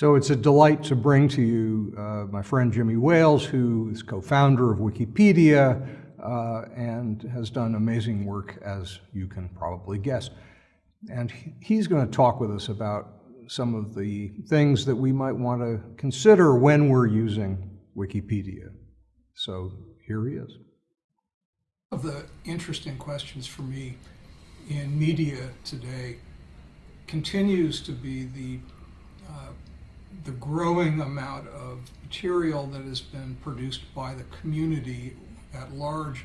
So it's a delight to bring to you uh, my friend Jimmy Wales, who is co-founder of Wikipedia uh, and has done amazing work, as you can probably guess. And he's going to talk with us about some of the things that we might want to consider when we're using Wikipedia. So here he is. One of the interesting questions for me in media today continues to be the uh, the growing amount of material that has been produced by the community at large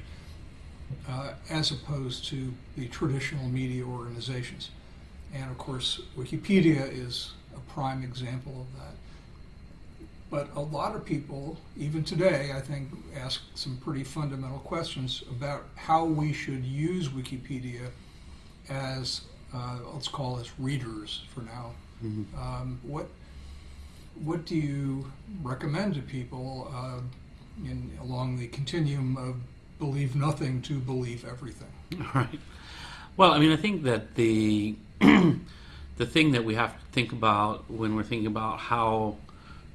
uh, as opposed to the traditional media organizations. And of course, Wikipedia is a prime example of that. But a lot of people, even today, I think, ask some pretty fundamental questions about how we should use Wikipedia as, uh, let's call us readers for now. Mm-hmm. Um, what what do you recommend to people uh, in along the continuum of believe nothing to believe everything? Right. Well, I mean, I think that the the thing that we have to think about when we're thinking about how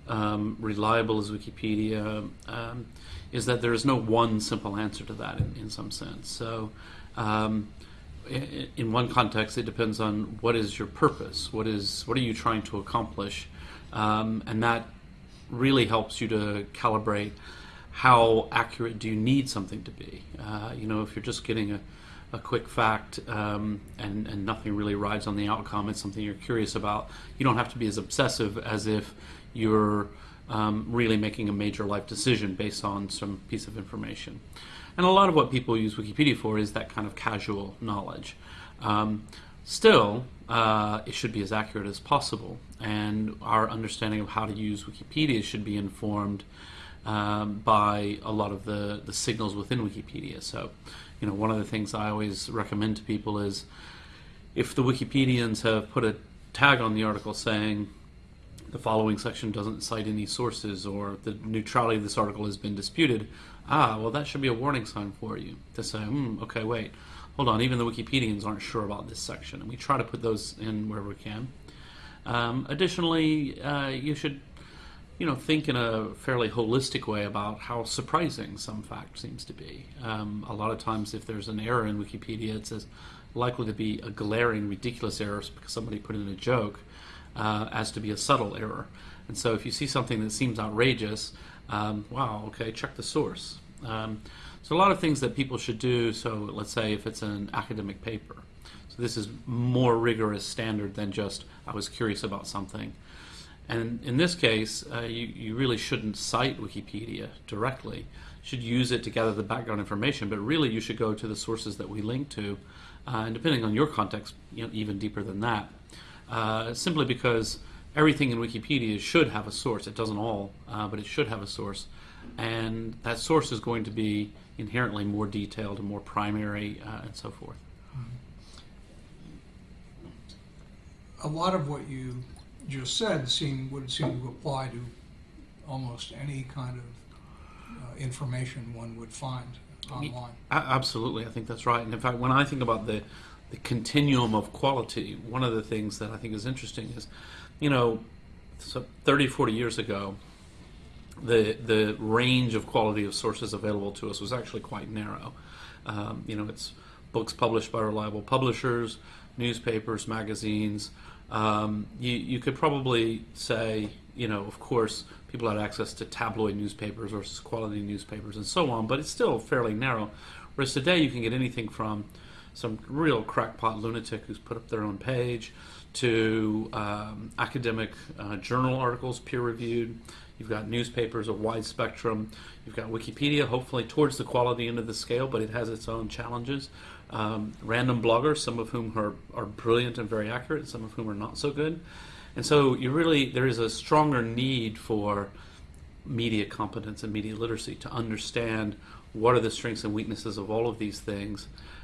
um, reliable is Wikipedia um, is that there is no one simple answer to that in, in some sense. So, um, in, in one context, it depends on what is your purpose, what is what are you trying to accomplish, um, and that really helps you to calibrate how accurate do you need something to be. Uh, you know, if you're just getting a a quick fact um, and, and nothing really rides on the outcome, it's something you're curious about, you don't have to be as obsessive as if you're um, really making a major life decision based on some piece of information. And a lot of what people use Wikipedia for is that kind of casual knowledge. Um, still, uh, it should be as accurate as possible, and our understanding of how to use Wikipedia should be informed um, by a lot of the, the signals within Wikipedia. So, you know, one of the things I always recommend to people is if the Wikipedians have put a tag on the article saying the following section doesn't cite any sources or the neutrality of this article has been disputed, ah, well, that should be a warning sign for you to say, hmm, okay, wait, hold on, even the Wikipedians aren't sure about this section. And we try to put those in wherever we can. Um, additionally, uh, you should you know, think in a fairly holistic way about how surprising some fact seems to be. Um, a lot of times, if there's an error in Wikipedia, it's as likely to be a glaring, ridiculous error because somebody put in a joke uh, as to be a subtle error. And so, if you see something that seems outrageous, um, wow, okay, check the source. Um, so, a lot of things that people should do. So, let's say if it's an academic paper. So, this is more rigorous standard than just I was curious about something. And in this case, uh, you, you really shouldn't cite Wikipedia directly. You should use it to gather the background information, but really you should go to the sources that we link to, uh, and depending on your context, you know, even deeper than that. Uh, simply because everything in Wikipedia should have a source. It doesn't all, uh, but it should have a source. And that source is going to be inherently more detailed and more primary uh, and so forth. A lot of what you just said seem would seem to apply to almost any kind of uh, information one would find online. Absolutely, I think that's right. And in fact, when I think about the the continuum of quality, one of the things that I think is interesting is, you know, so 30, 40 years ago, the the range of quality of sources available to us was actually quite narrow. Um, you know, it's books published by reliable publishers, newspapers, magazines, um, you, you could probably say, you know, of course, people had access to tabloid newspapers versus quality newspapers and so on, but it's still fairly narrow. Whereas today, you can get anything from some real crackpot lunatic who's put up their own page to um, academic uh, journal articles, peer reviewed. You've got newspapers of wide spectrum. You've got Wikipedia, hopefully towards the quality end of the scale, but it has its own challenges um, random bloggers, some of whom are, are brilliant and very accurate, some of whom are not so good. And so you really, there is a stronger need for media competence and media literacy to understand what are the strengths and weaknesses of all of these things